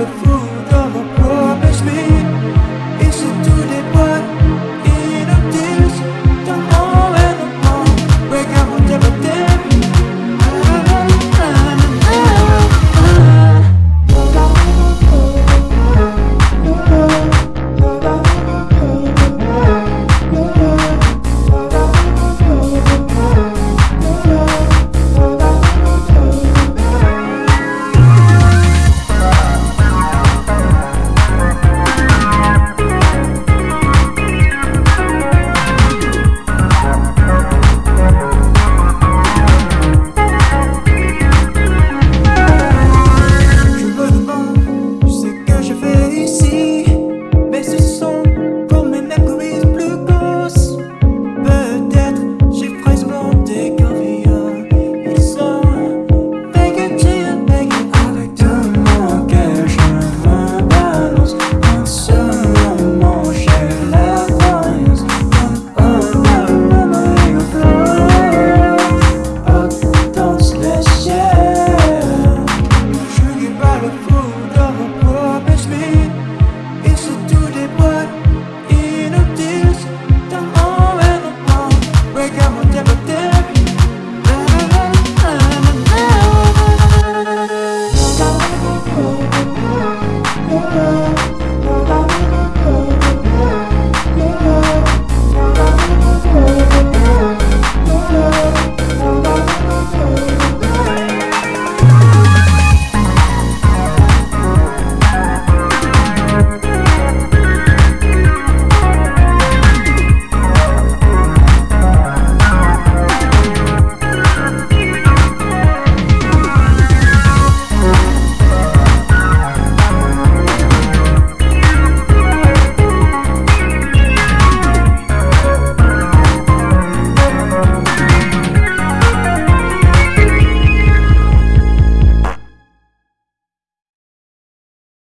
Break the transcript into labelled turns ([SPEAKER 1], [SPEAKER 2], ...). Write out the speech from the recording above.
[SPEAKER 1] 的负担